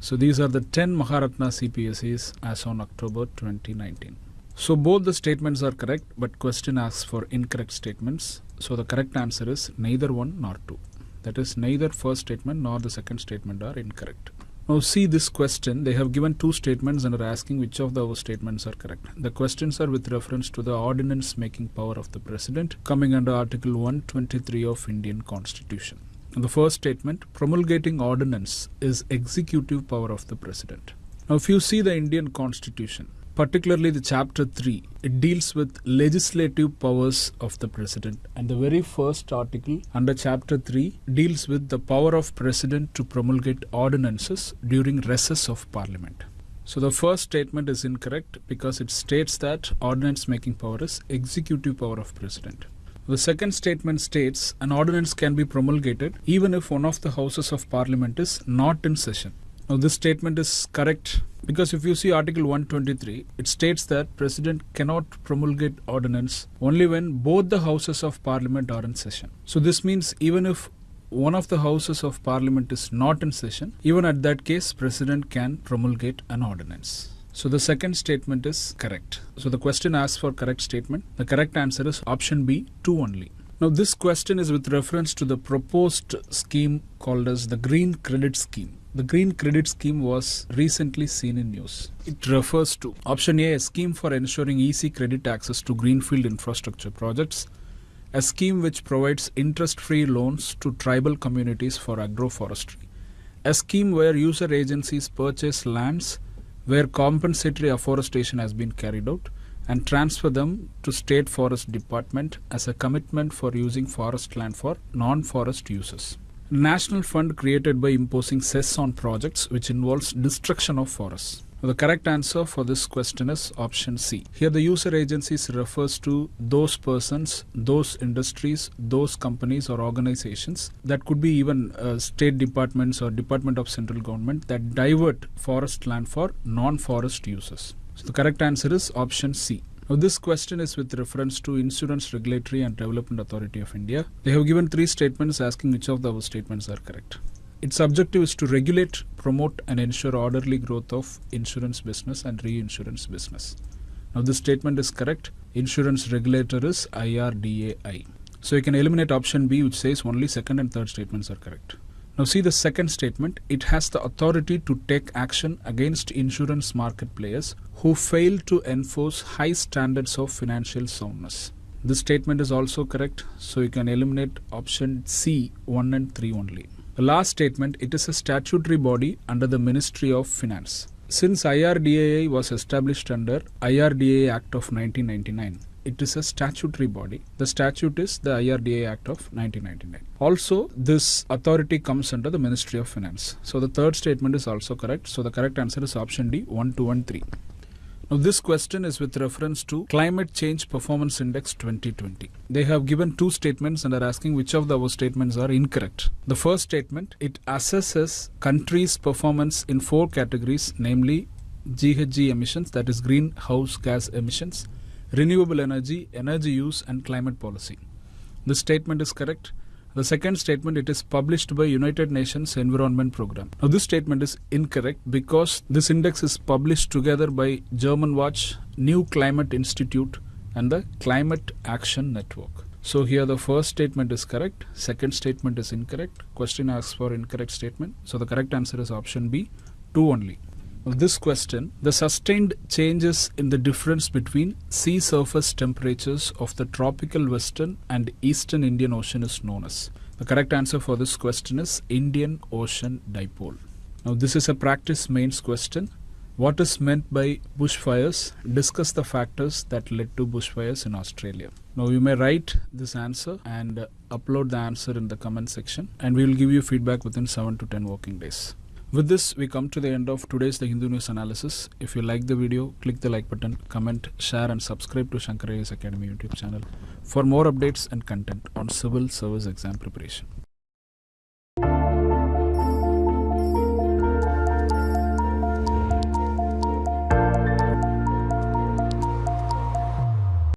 So these are the 10 Maharatna CPSEs as on October 2019. So both the statements are correct, but question asks for incorrect statements. So the correct answer is neither one nor two. That is, neither first statement nor the second statement are incorrect. Now see this question, they have given two statements and are asking which of those statements are correct. The questions are with reference to the ordinance making power of the President coming under Article 123 of Indian Constitution. The first statement, promulgating ordinance is executive power of the President. Now if you see the Indian Constitution, particularly the chapter 3 it deals with legislative powers of the president. And the very first article under chapter 3 deals with the power of president to promulgate ordinances during recess of parliament. So the first statement is incorrect because it states that ordinance making power is executive power of president. The second statement states an ordinance can be promulgated even if one of the houses of parliament is not in session now this statement is correct because if you see Article 123, it states that President cannot promulgate ordinance only when both the houses of Parliament are in session. So this means even if one of the houses of Parliament is not in session, even at that case, President can promulgate an ordinance. So the second statement is correct. So the question asks for correct statement. The correct answer is option B, 2 only. Now this question is with reference to the proposed scheme called as the Green Credit Scheme. The Green Credit Scheme was recently seen in news. It refers to option A, a scheme for ensuring easy credit access to greenfield infrastructure projects, a scheme which provides interest free loans to tribal communities for agroforestry, a scheme where user agencies purchase lands where compensatory afforestation has been carried out and transfer them to state forest department as a commitment for using forest land for non-forest uses national fund created by imposing cess on projects which involves destruction of forests. The correct answer for this question is option C. Here the user agencies refers to those persons, those industries, those companies or organizations that could be even uh, state departments or department of central government that divert forest land for non-forest uses. So the correct answer is option C. Now this question is with reference to Insurance Regulatory and Development Authority of India. They have given three statements asking which of those statements are correct. Its objective is to regulate, promote and ensure orderly growth of insurance business and reinsurance business. Now this statement is correct. Insurance regulator is IRDAI. So you can eliminate option B which says only second and third statements are correct. Now see the second statement. It has the authority to take action against insurance market players who fail to enforce high standards of financial soundness. This statement is also correct. So you can eliminate option C 1 and 3 only. The last statement, it is a statutory body under the Ministry of Finance. Since IRDAI was established under IRDA Act of 1999, it is a statutory body. The statute is the IRDA Act of 1999. Also, this authority comes under the Ministry of Finance. So the third statement is also correct. So the correct answer is option D 1, 2 and 3. Now, this question is with reference to Climate Change Performance Index 2020. They have given two statements and are asking which of those statements are incorrect. The first statement it assesses countries' performance in four categories, namely GHG emissions, that is greenhouse gas emissions, renewable energy, energy use, and climate policy. This statement is correct. The second statement it is published by United Nations Environment Program. Now this statement is incorrect because this index is published together by Germanwatch, New Climate Institute and the Climate Action Network. So here the first statement is correct, second statement is incorrect. Question asks for incorrect statement. So the correct answer is option B, 2 only. This question, the sustained changes in the difference between sea surface temperatures of the tropical western and eastern Indian Ocean is known as. The correct answer for this question is Indian Ocean Dipole. Now, this is a practice mains question. What is meant by bushfires? Discuss the factors that led to bushfires in Australia. Now, you may write this answer and upload the answer in the comment section, and we will give you feedback within 7 to 10 working days. With this, we come to the end of today's The Hindu News analysis. If you like the video, click the like button, comment, share, and subscribe to Shankar IAS Academy YouTube channel for more updates and content on civil service exam preparation.